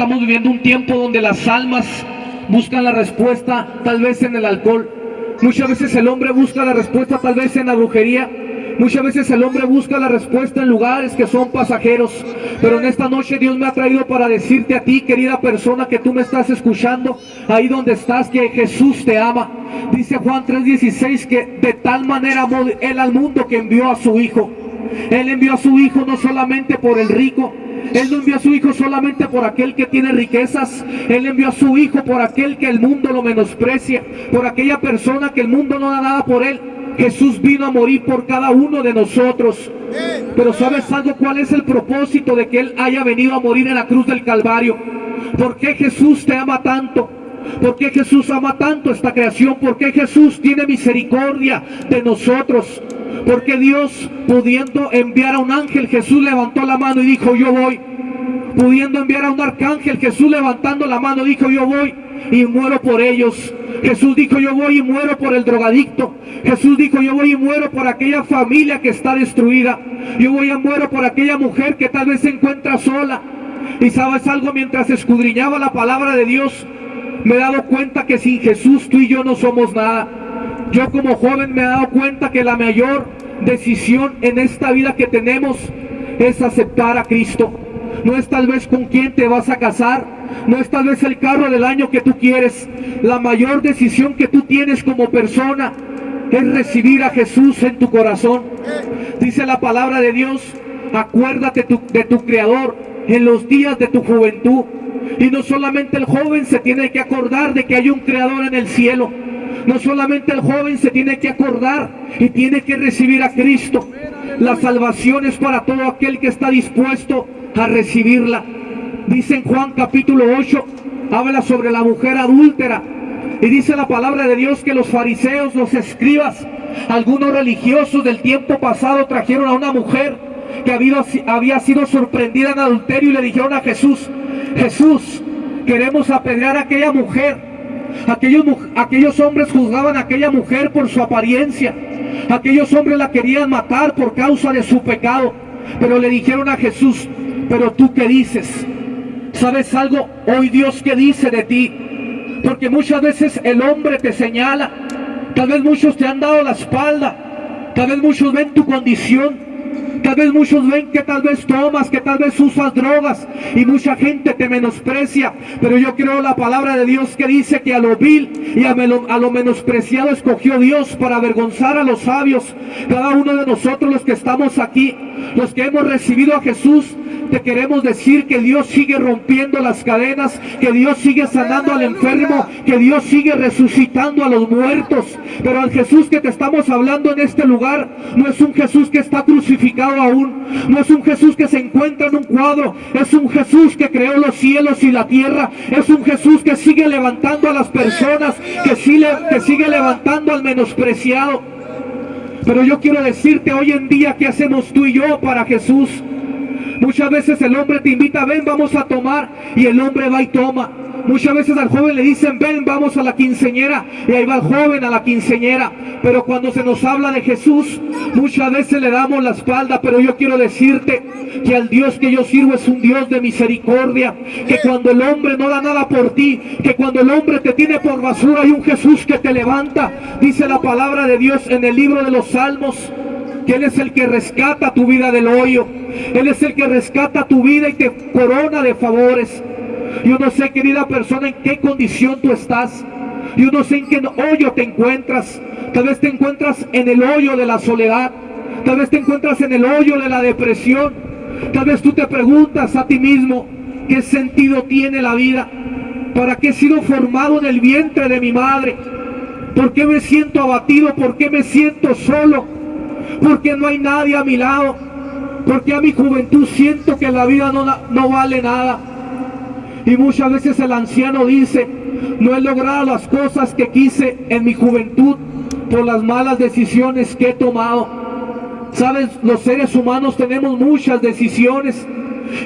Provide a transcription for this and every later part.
estamos viviendo un tiempo donde las almas buscan la respuesta tal vez en el alcohol. Muchas veces el hombre busca la respuesta tal vez en la brujería. Muchas veces el hombre busca la respuesta en lugares que son pasajeros. Pero en esta noche Dios me ha traído para decirte a ti, querida persona, que tú me estás escuchando, ahí donde estás, que Jesús te ama. Dice Juan 3:16 que de tal manera amó Él al mundo que envió a su Hijo. Él envió a su Hijo no solamente por el rico, él no envió a su Hijo solamente por aquel que tiene riquezas. Él envió a su Hijo por aquel que el mundo lo menosprecia. Por aquella persona que el mundo no da nada por él. Jesús vino a morir por cada uno de nosotros. Pero ¿sabes algo? ¿Cuál es el propósito de que Él haya venido a morir en la cruz del Calvario? ¿Por qué Jesús te ama tanto? ¿Por qué Jesús ama tanto esta creación? ¿Por qué Jesús tiene misericordia de nosotros? Porque Dios, pudiendo enviar a un ángel, Jesús levantó la mano y dijo, yo voy. Pudiendo enviar a un arcángel, Jesús levantando la mano dijo, yo voy y muero por ellos. Jesús dijo, yo voy y muero por el drogadicto. Jesús dijo, yo voy y muero por aquella familia que está destruida. Yo voy y muero por aquella mujer que tal vez se encuentra sola. Y sabes algo, mientras escudriñaba la palabra de Dios, me he dado cuenta que sin Jesús tú y yo no somos nada. Yo como joven me he dado cuenta que la mayor decisión en esta vida que tenemos es aceptar a Cristo. No es tal vez con quién te vas a casar, no es tal vez el carro del año que tú quieres. La mayor decisión que tú tienes como persona es recibir a Jesús en tu corazón. Dice la palabra de Dios, acuérdate de tu Creador en los días de tu juventud. Y no solamente el joven se tiene que acordar de que hay un Creador en el cielo. No solamente el joven se tiene que acordar y tiene que recibir a Cristo. La salvación es para todo aquel que está dispuesto a recibirla. Dice en Juan capítulo 8, habla sobre la mujer adúltera. Y dice la palabra de Dios que los fariseos, los escribas, algunos religiosos del tiempo pasado trajeron a una mujer que había, sido sorprendida en adulterio y le dijeron a Jesús, Jesús, queremos apedrear a aquella mujer Aquellos, aquellos hombres juzgaban a aquella mujer por su apariencia. Aquellos hombres la querían matar por causa de su pecado. Pero le dijeron a Jesús, pero tú qué dices? ¿Sabes algo? Hoy Dios qué dice de ti. Porque muchas veces el hombre te señala. Tal vez muchos te han dado la espalda. Tal vez muchos ven tu condición Tal vez muchos ven que tal vez tomas, que tal vez usas drogas y mucha gente te menosprecia. Pero yo creo la palabra de Dios que dice que a lo vil y a, a lo menospreciado escogió Dios para avergonzar a los sabios. Cada uno de nosotros los que estamos aquí, los que hemos recibido a Jesús, te queremos decir que Dios sigue rompiendo las cadenas, que Dios sigue sanando al enfermo, que Dios sigue resucitando a los muertos. Pero al Jesús que te estamos hablando en este lugar no es un Jesús que está crucificado aún, no es un Jesús que se encuentra en un cuadro, es un Jesús que creó los cielos y la tierra, es un Jesús que sigue levantando a las personas, que sigue, que sigue levantando al menospreciado. Pero yo quiero decirte hoy en día qué hacemos tú y yo para Jesús. Muchas veces el hombre te invita, ven, vamos a tomar, y el hombre va y toma. Muchas veces al joven le dicen, ven, vamos a la quinceñera, y ahí va el joven a la quinceñera. Pero cuando se nos habla de Jesús, muchas veces le damos la espalda, pero yo quiero decirte que al Dios que yo sirvo es un Dios de misericordia, que cuando el hombre no da nada por ti, que cuando el hombre te tiene por basura, hay un Jesús que te levanta. Dice la palabra de Dios en el libro de los Salmos, que Él es el que rescata tu vida del hoyo. Él es el que rescata tu vida y te corona de favores. Yo no sé, querida persona, en qué condición tú estás. Yo no sé en qué hoyo te encuentras. Tal vez te encuentras en el hoyo de la soledad. Tal vez te encuentras en el hoyo de la depresión. Tal vez tú te preguntas a ti mismo, ¿qué sentido tiene la vida? ¿Para qué he sido formado en el vientre de mi madre? ¿Por qué me siento abatido? ¿Por qué me siento solo? ¿Por qué no hay nadie a mi lado? Porque a mi juventud siento que la vida no, no vale nada. Y muchas veces el anciano dice, no he logrado las cosas que quise en mi juventud por las malas decisiones que he tomado. Sabes, los seres humanos tenemos muchas decisiones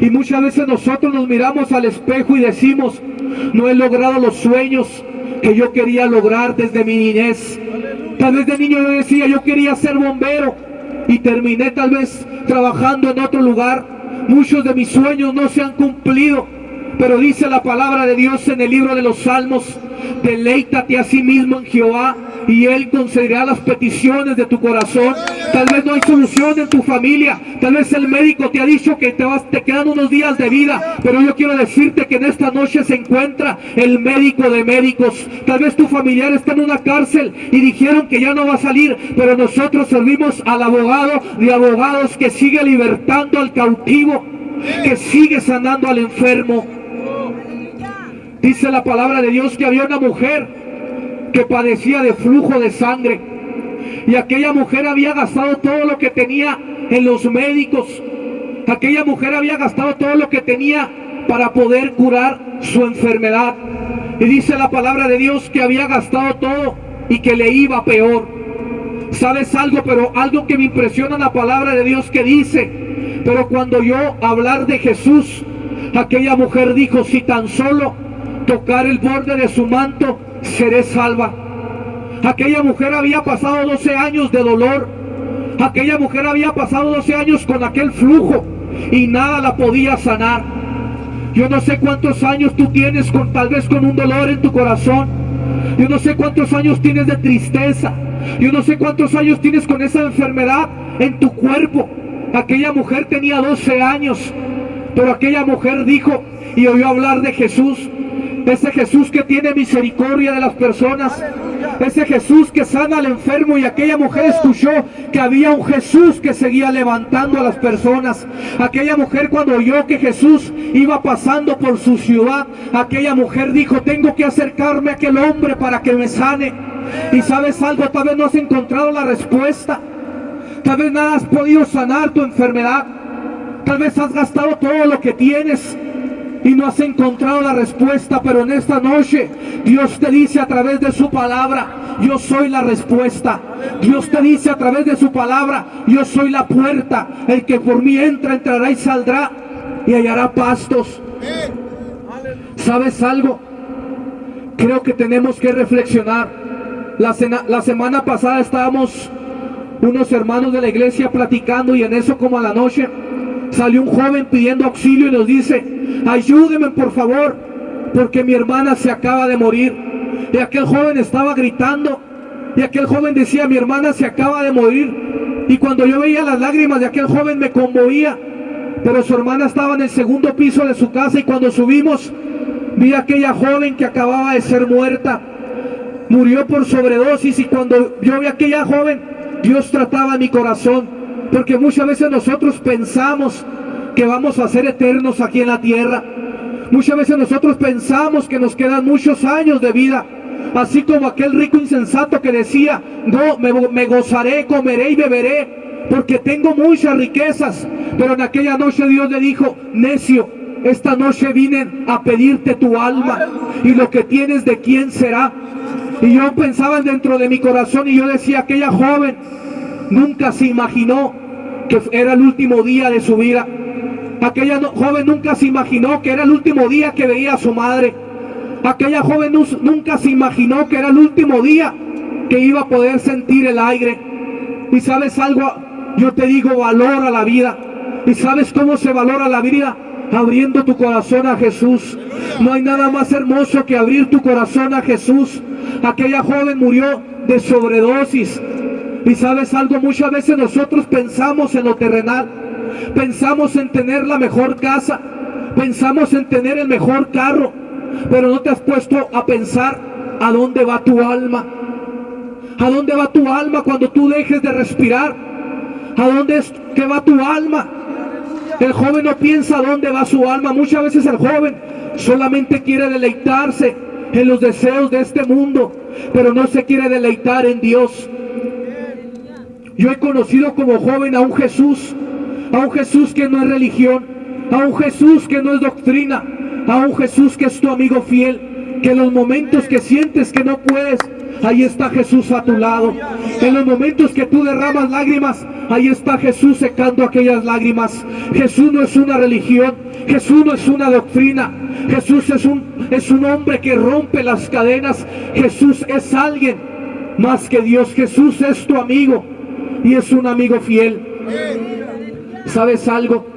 y muchas veces nosotros nos miramos al espejo y decimos, no he logrado los sueños que yo quería lograr desde mi niñez. Tal niño yo decía, yo quería ser bombero y terminé tal vez trabajando en otro lugar. Muchos de mis sueños no se han cumplido. Pero dice la palabra de Dios en el libro de los Salmos, deleítate a sí mismo en Jehová y Él concederá las peticiones de tu corazón. Tal vez no hay solución en tu familia. Tal vez el médico te ha dicho que te, vas, te quedan unos días de vida. Pero yo quiero decirte que en esta noche se encuentra el médico de médicos. Tal vez tu familiar está en una cárcel y dijeron que ya no va a salir. Pero nosotros servimos al abogado de abogados que sigue libertando al cautivo. Que sigue sanando al enfermo. Dice la palabra de Dios que había una mujer que padecía de flujo de sangre. Y aquella mujer había gastado todo lo que tenía en los médicos. Aquella mujer había gastado todo lo que tenía para poder curar su enfermedad. Y dice la palabra de Dios que había gastado todo y que le iba peor. ¿Sabes algo? Pero algo que me impresiona la palabra de Dios que dice. Pero cuando yo hablar de Jesús, aquella mujer dijo, si tan solo tocar el borde de su manto, seré salva. Aquella mujer había pasado 12 años de dolor. Aquella mujer había pasado 12 años con aquel flujo y nada la podía sanar. Yo no sé cuántos años tú tienes con tal vez con un dolor en tu corazón. Yo no sé cuántos años tienes de tristeza. Yo no sé cuántos años tienes con esa enfermedad en tu cuerpo. Aquella mujer tenía 12 años, pero aquella mujer dijo y oyó hablar de Jesús ese Jesús que tiene misericordia de las personas. Ese Jesús que sana al enfermo y aquella mujer escuchó que había un Jesús que seguía levantando a las personas. Aquella mujer cuando oyó que Jesús iba pasando por su ciudad, aquella mujer dijo, tengo que acercarme a aquel hombre para que me sane. Y sabes algo, tal vez no has encontrado la respuesta. Tal vez nada has podido sanar tu enfermedad. Tal vez has gastado todo lo que tienes y no has encontrado la respuesta, pero en esta noche Dios te dice a través de su palabra, yo soy la respuesta. Dios te dice a través de su palabra, yo soy la puerta. El que por mí entra, entrará y saldrá y hallará pastos. ¿Sabes algo? Creo que tenemos que reflexionar. La, la semana pasada estábamos unos hermanos de la iglesia platicando y en eso como a la noche salió un joven pidiendo auxilio y nos dice, ayúdeme por favor, porque mi hermana se acaba de morir. Y aquel joven estaba gritando, y aquel joven decía, mi hermana se acaba de morir. Y cuando yo veía las lágrimas de aquel joven me conmovía, pero su hermana estaba en el segundo piso de su casa y cuando subimos vi a aquella joven que acababa de ser muerta. Murió por sobredosis y cuando yo vi a aquella joven, Dios trataba mi corazón. Porque muchas veces nosotros pensamos que vamos a ser eternos aquí en la tierra. Muchas veces nosotros pensamos que nos quedan muchos años de vida. Así como aquel rico insensato que decía, no, me, gozaré, comeré y beberé, porque tengo muchas riquezas. Pero en aquella noche Dios le dijo, necio, esta noche vine a pedirte tu alma y lo que tienes de quién será. Y yo pensaba dentro de mi corazón y yo decía, aquella joven nunca se imaginó que era el último día de su vida. Aquella joven nunca se imaginó que era el último día que veía a su madre. Aquella joven nunca se imaginó que era el último día que iba a poder sentir el aire. Y sabes algo, yo te digo, valora la vida. ¿Y sabes cómo se valora la vida? Abriendo tu corazón a Jesús. No hay nada más hermoso que abrir tu corazón a Jesús. Aquella joven murió de sobredosis. Y sabes algo, muchas veces nosotros pensamos en lo terrenal pensamos en tener la mejor casa, pensamos en tener el mejor carro, pero no te has puesto a pensar a dónde va tu alma. ¿A dónde va tu alma cuando tú dejes de respirar? ¿A dónde es que va tu alma? El joven no piensa a dónde va su alma. Muchas veces el joven solamente quiere deleitarse en los deseos de este mundo, pero no se quiere deleitar en Dios. Yo he conocido como joven a un Jesús a un Jesús que no es religión, a un Jesús que no es doctrina, a un Jesús que es tu amigo fiel, que en los momentos que sientes que no puedes, ahí está Jesús a tu lado. En los momentos que tú derramas lágrimas, ahí está Jesús secando aquellas lágrimas. Jesús no es una religión, Jesús no es una doctrina, Jesús es un, es un hombre que rompe las cadenas, Jesús es alguien más que Dios, Jesús es tu amigo y es un amigo fiel. ¿Sabes algo?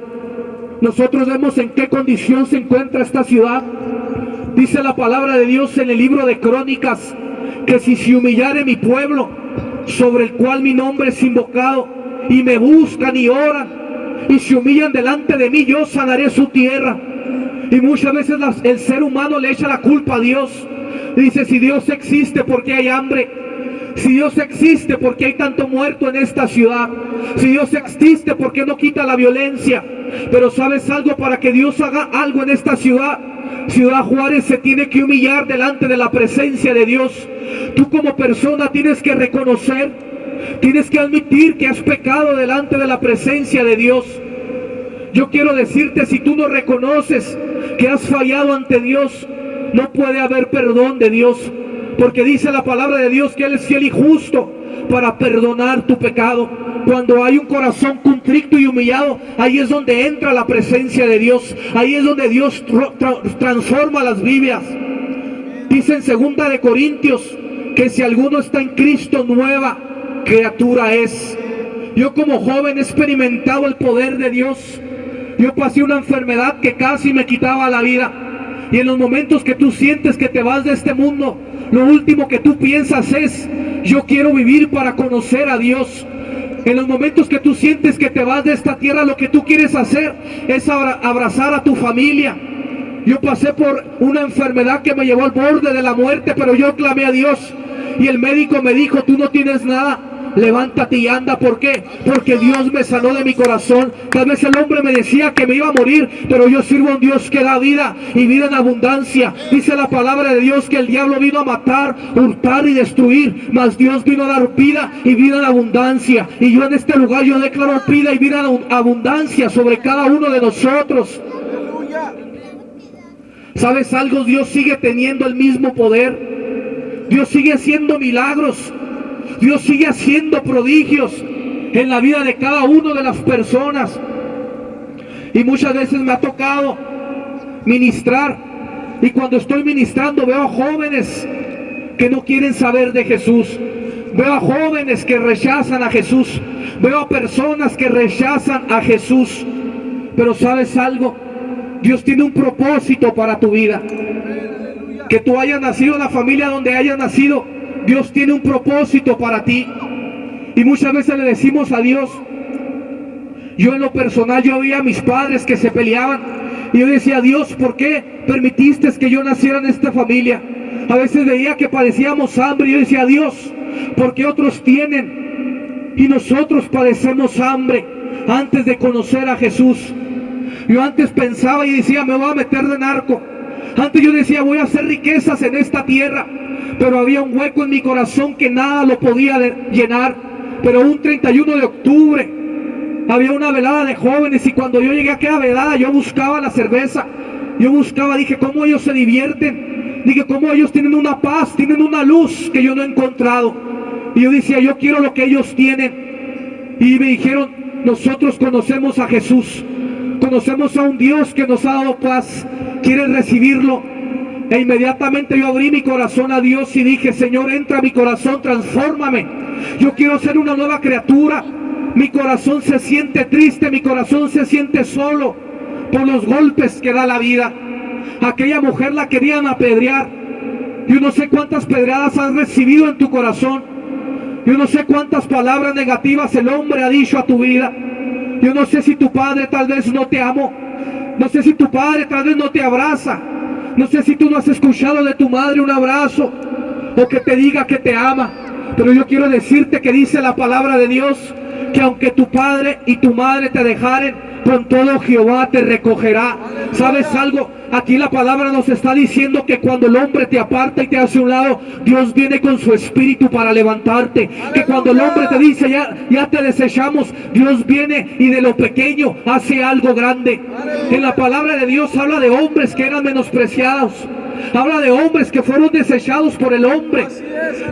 nosotros vemos en qué condición se encuentra esta ciudad. Dice la palabra de Dios en el libro de Crónicas que si se humillare mi pueblo, sobre el cual mi nombre es invocado, y me buscan y oran, y se humillan delante de mí, yo sanaré su tierra. Y muchas veces el ser humano le echa la culpa a Dios. Dice, si Dios existe, porque hay hambre? Si Dios existe, porque hay tanto muerto en esta ciudad? Si Dios existe, porque no quita la violencia? Pero sabes algo, para que Dios haga algo en esta ciudad, Ciudad Juárez se tiene que humillar delante de la presencia de Dios. Tú como persona tienes que reconocer, tienes que admitir que has pecado delante de la presencia de Dios. Yo quiero decirte, si tú no reconoces que has fallado ante Dios, no puede haber perdón de Dios. Porque dice la palabra de Dios que Él es fiel y justo para perdonar tu pecado. Cuando hay un corazón contrito y humillado, ahí es donde entra la presencia de Dios. Ahí es donde Dios transforma las vidas. Dice en segunda de Corintios que si alguno está en Cristo nueva criatura es. Yo como joven he experimentado el poder de Dios. Yo pasé una enfermedad que casi me quitaba la vida. Y en los momentos que tú sientes que te vas de este mundo, lo último que tú piensas es, yo quiero vivir para conocer a Dios. En los momentos que tú sientes que te vas de esta tierra, lo que tú quieres hacer es abrazar a tu familia. Yo pasé por una enfermedad que me llevó al borde de la muerte, pero yo clamé a Dios. Y el médico me dijo, tú no tienes nada, levántate y anda. ¿Por qué? Porque Dios me sanó de mi corazón. Tal vez el hombre me decía que me iba a morir, pero yo sirvo a un Dios que da vida y vida en abundancia. Dice la palabra de Dios que el diablo vino a matar, hurtar y destruir, mas Dios vino a dar vida y vida en abundancia. Y yo en este lugar yo declaro vida y vida en abundancia sobre cada uno de nosotros. ¿Sabes algo? Dios sigue teniendo el mismo poder. Dios sigue haciendo milagros. Dios sigue haciendo prodigios en la vida de cada una de las personas. Y muchas veces me ha tocado ministrar. Y cuando estoy ministrando veo jóvenes que no quieren saber de Jesús. Veo a jóvenes que rechazan a Jesús. Veo a personas que rechazan a Jesús. Pero sabes algo, Dios tiene un propósito para tu vida. Que tú hayas nacido en la familia donde hayas nacido, Dios tiene un propósito para ti. Y muchas veces le decimos a Dios, yo en lo personal, yo veía a mis padres que se peleaban. Y yo decía, Dios, ¿por qué permitiste que yo naciera en esta familia? A veces veía que padecíamos hambre y yo decía, Dios, ¿por qué otros tienen y nosotros padecemos hambre antes de conocer a Jesús? Yo antes pensaba y decía, me voy a meter de narco. Antes yo decía, voy a hacer riquezas en esta tierra pero había un hueco en mi corazón que nada lo podía llenar. Pero un 31 de octubre había una velada de jóvenes y cuando yo llegué a aquella velada yo buscaba la cerveza. Yo buscaba, dije, ¿cómo ellos se divierten? Dije, ¿cómo ellos tienen una paz, tienen una luz que yo no he encontrado? Y yo decía, yo quiero lo que ellos tienen. Y me dijeron, nosotros conocemos a Jesús. Conocemos a un Dios que nos ha dado paz. ¿Quieres recibirlo? E inmediatamente yo abrí mi corazón a Dios y dije, Señor, entra a mi corazón, transfórmame. Yo quiero ser una nueva criatura. Mi corazón se siente triste, mi corazón se siente solo por los golpes que da la vida. Aquella mujer la querían apedrear. Yo no sé cuántas pedradas has recibido en tu corazón. Yo no sé cuántas palabras negativas el hombre ha dicho a tu vida. Yo no sé si tu padre tal vez no te amó. No sé si tu padre tal vez no te abraza. No sé si tú no has escuchado de tu madre un abrazo o que te diga que te ama. Pero yo quiero decirte que dice la palabra de Dios que aunque tu padre y tu madre te dejaren, con todo Jehová te recogerá. ¿Sabes algo? Aquí la palabra nos está diciendo que cuando el hombre te aparta y te hace un lado, Dios viene con su espíritu para levantarte. Que cuando el hombre te dice ya, ya te desechamos, Dios viene y de lo pequeño hace algo grande. En la palabra de Dios habla de hombres que eran menospreciados. Habla de hombres que fueron desechados por el hombre.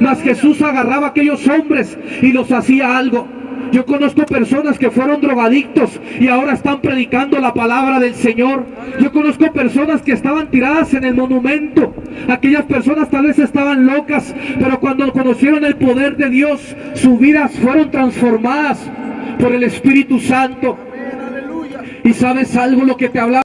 Mas Jesús agarraba a aquellos hombres y los hacía algo. Yo conozco personas que fueron drogadictos y ahora están predicando la palabra del Señor. Yo conozco personas que estaban tiradas en el monumento. Aquellas personas tal vez estaban locas, pero cuando conocieron el poder de Dios, sus vidas fueron transformadas por el Espíritu Santo. Y sabes algo lo que te hablaba.